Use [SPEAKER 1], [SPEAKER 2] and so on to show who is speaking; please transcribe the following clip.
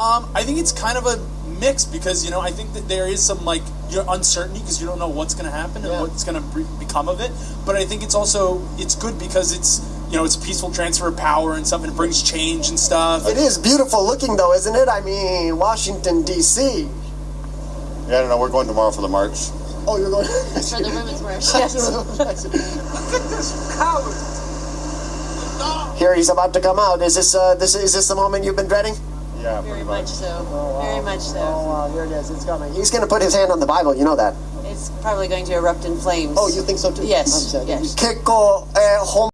[SPEAKER 1] Um, I think it's kind of a mix because you know I think that there is some like your uncertainty because you don't know what's going to happen and what's going to become of it. But I think it's also it's good because it's you know it's a peaceful transfer of power and stuff and it brings change and stuff.
[SPEAKER 2] It is beautiful looking, though, isn't it? I mean, Washington D.C.
[SPEAKER 3] Yeah, I don't know. We're going tomorrow for the march.
[SPEAKER 2] Oh, you're going.
[SPEAKER 4] For the women's march, yes. Look at this crowd.
[SPEAKER 2] Here he's about to come out. Is this uh, this is this the moment you've been dreading?
[SPEAKER 3] Yeah,
[SPEAKER 4] Very
[SPEAKER 3] pretty
[SPEAKER 4] much
[SPEAKER 3] much.
[SPEAKER 4] so. Very much so.
[SPEAKER 2] Oh wow, here it is. It's coming. He's going to put his hand on the Bible. You know that.
[SPEAKER 4] It's probably going to erupt in flames.
[SPEAKER 2] Oh, you think so too?
[SPEAKER 4] Yes,
[SPEAKER 2] I'm saying.
[SPEAKER 4] yes.
[SPEAKER 2] 結構、えー本